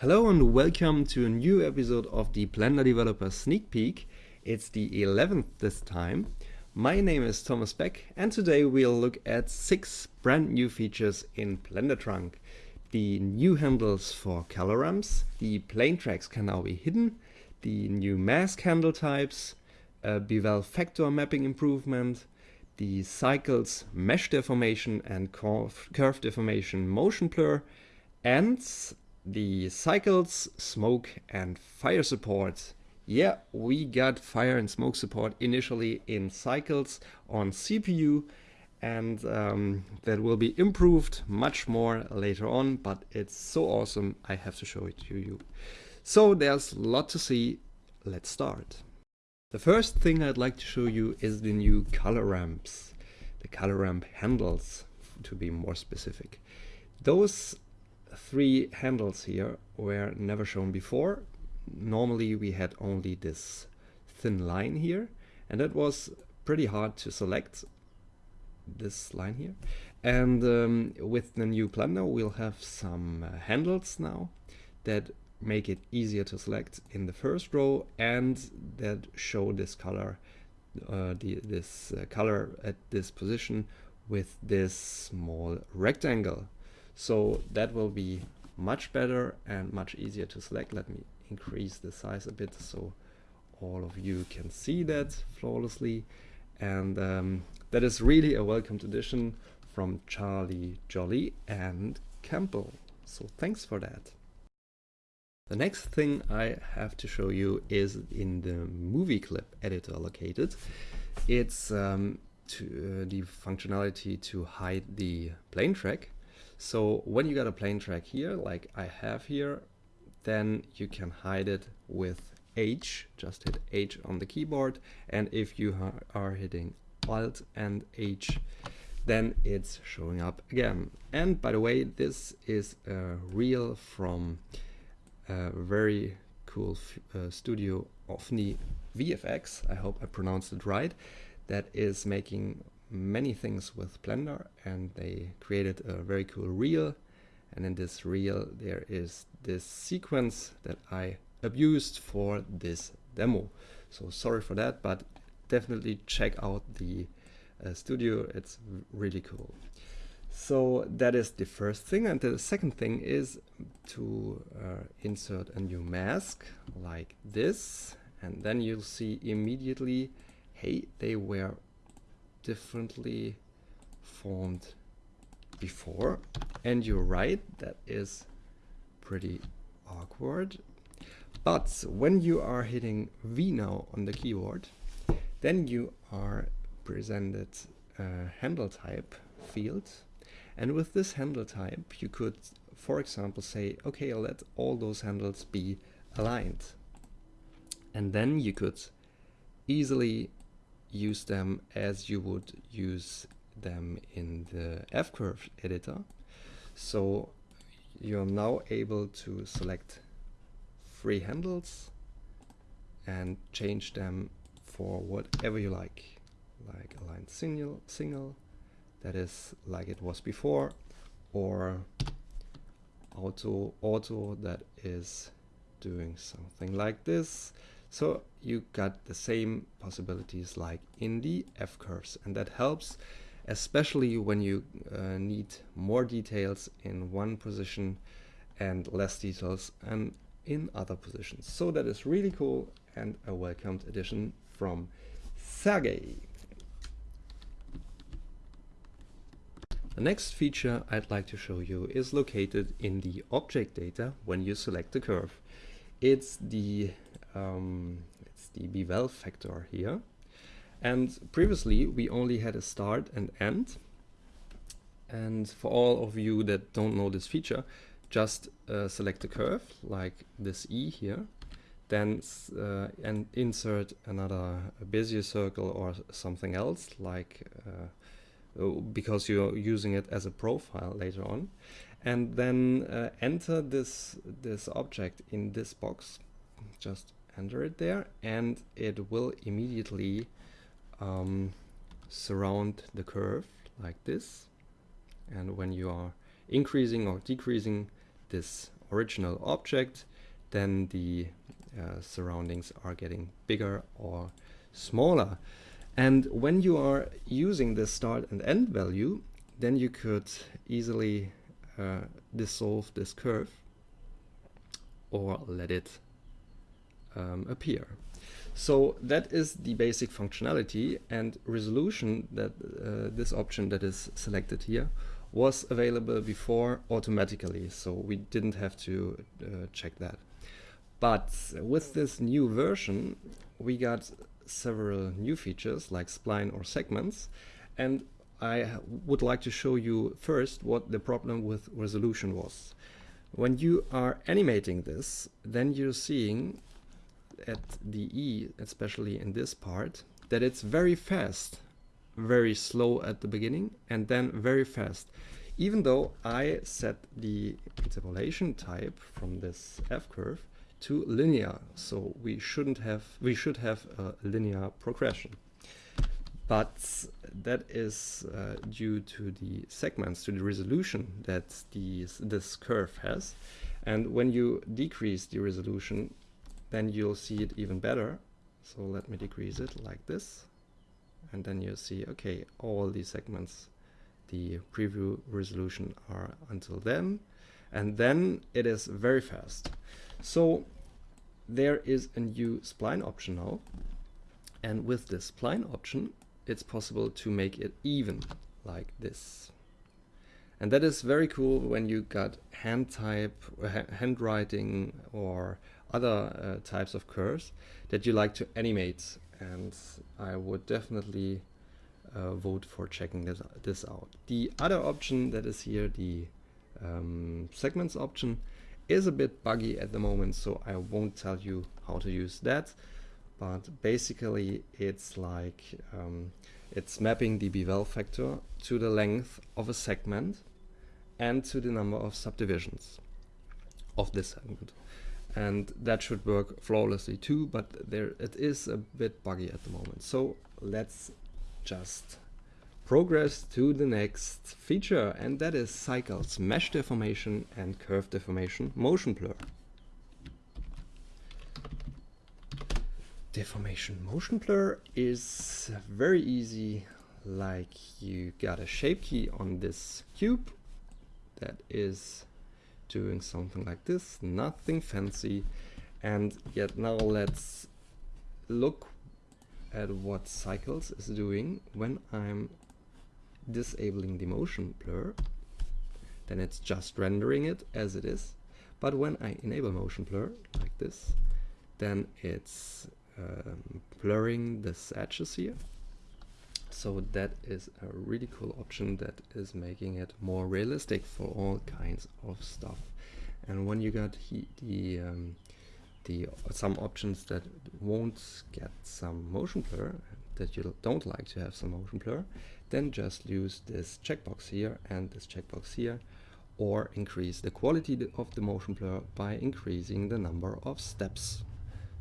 Hello and welcome to a new episode of the Blender Developer Sneak Peek. It's the 11th this time. My name is Thomas Beck and today we'll look at six brand new features in Blender Trunk. The new handles for color ramps, the plane tracks can now be hidden, the new mask handle types, a bevel factor mapping improvement, the cycles mesh deformation and curve, curve deformation motion blur, and the cycles, smoke and fire support. Yeah, we got fire and smoke support initially in cycles on CPU and um, that will be improved much more later on, but it's so awesome I have to show it to you. So there's a lot to see, let's start. The first thing I'd like to show you is the new color ramps, the color ramp handles to be more specific. Those three handles here were never shown before. Normally we had only this thin line here and that was pretty hard to select this line here and um, with the new Blender we'll have some uh, handles now that make it easier to select in the first row and that show this color uh, the, this uh, color at this position with this small rectangle so that will be much better and much easier to select. Let me increase the size a bit so all of you can see that flawlessly. And um, that is really a welcomed addition from Charlie Jolly and Campbell. So thanks for that. The next thing I have to show you is in the movie clip editor located. It's um, to, uh, the functionality to hide the plane track so when you got a plane track here, like I have here, then you can hide it with H, just hit H on the keyboard. And if you are hitting Alt and H, then it's showing up again. And by the way, this is a reel from a very cool uh, studio Ovni VFX. I hope I pronounced it right. That is making many things with Blender and they created a very cool reel and in this reel there is this sequence that I abused for this demo. So sorry for that, but definitely check out the uh, studio, it's really cool. So that is the first thing and the second thing is to uh, insert a new mask like this and then you'll see immediately hey they were differently formed before. And you're right, that is pretty awkward. But when you are hitting V now on the keyboard, then you are presented a handle type field. And with this handle type, you could, for example, say, okay, let all those handles be aligned. And then you could easily use them as you would use them in the F-curve editor. So you're now able to select three handles and change them for whatever you like, like align single, single, that is like it was before, or auto, auto, that is doing something like this. So you got the same possibilities like in the F-curves and that helps especially when you uh, need more details in one position and less details and in other positions. So that is really cool and a welcomed addition from Sergey. The next feature I'd like to show you is located in the object data when you select the curve. It's the um, it's the bevel factor here. And previously we only had a start and end. And for all of you that don't know this feature, just uh, select a curve like this E here, then uh, and insert another Bezier circle or something else like uh, oh, because you're using it as a profile later on and then uh, enter this this object in this box just enter it there and it will immediately um, surround the curve like this and when you are increasing or decreasing this original object, then the uh, surroundings are getting bigger or smaller. And when you are using the start and end value, then you could easily uh, dissolve this curve or let it um, appear. So that is the basic functionality and resolution that uh, this option that is selected here was available before automatically. So we didn't have to uh, check that. But with this new version, we got several new features like spline or segments. And I would like to show you first what the problem with resolution was. When you are animating this, then you're seeing at the E, especially in this part, that it's very fast, very slow at the beginning, and then very fast. Even though I set the interpolation type from this F curve to linear, so we shouldn't have, we should have a linear progression. But that is uh, due to the segments, to the resolution that these, this curve has. And when you decrease the resolution, then you'll see it even better. So let me decrease it like this. And then you see, okay, all these segments, the preview resolution are until then. And then it is very fast. So there is a new spline option now. And with this spline option, it's possible to make it even like this. And that is very cool when you got hand type, uh, handwriting or other uh, types of curves that you like to animate. And I would definitely uh, vote for checking this, this out. The other option that is here, the um, segments option, is a bit buggy at the moment, so I won't tell you how to use that. But basically, it's like um, it's mapping the bevel factor to the length of a segment and to the number of subdivisions of this segment and that should work flawlessly too but there it is a bit buggy at the moment. So let's just progress to the next feature and that is cycles mesh deformation and curve deformation motion blur. Deformation motion blur is very easy like you got a shape key on this cube that is doing something like this, nothing fancy. And yet now let's look at what Cycles is doing when I'm disabling the motion blur. Then it's just rendering it as it is. But when I enable motion blur like this, then it's um, blurring the edges here. So that is a really cool option that is making it more realistic for all kinds of stuff. And when you got the um, the some options that won't get some motion blur, that you don't like to have some motion blur, then just use this checkbox here and this checkbox here, or increase the quality of the motion blur by increasing the number of steps.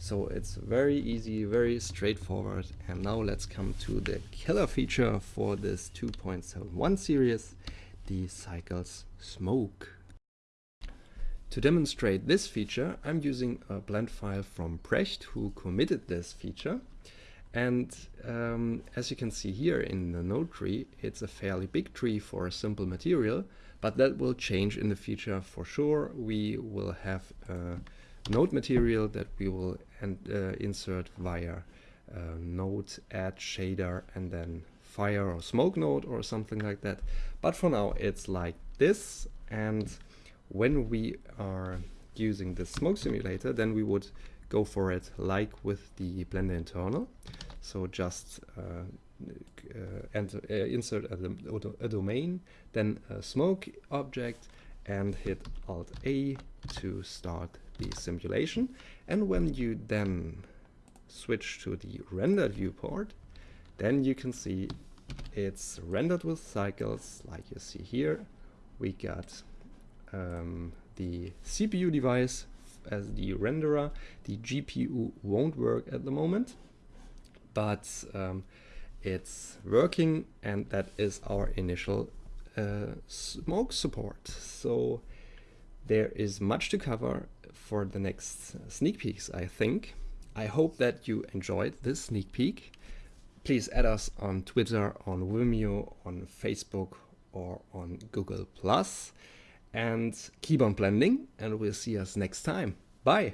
So it's very easy, very straightforward. And now let's come to the killer feature for this 2.71 series, the Cycles Smoke. To demonstrate this feature, I'm using a blend file from Brecht, who committed this feature. And um, as you can see here in the node tree, it's a fairly big tree for a simple material, but that will change in the future for sure. We will have a node material that we will and, uh, insert via uh, node add shader and then fire or smoke node or something like that. But for now it's like this and when we are using the smoke simulator then we would go for it like with the Blender internal. So just uh, uh, uh, insert a, a, domain, then a smoke object and hit Alt A to start the simulation. And when you then switch to the rendered viewport, then you can see it's rendered with cycles like you see here. We got um, the CPU device as the renderer. The GPU won't work at the moment, but um, it's working and that is our initial uh, smoke support. So There is much to cover for the next sneak peeks, I think. I hope that you enjoyed this sneak peek. Please add us on Twitter, on Vimeo, on Facebook, or on Google+. And keep on blending, and we'll see us next time. Bye!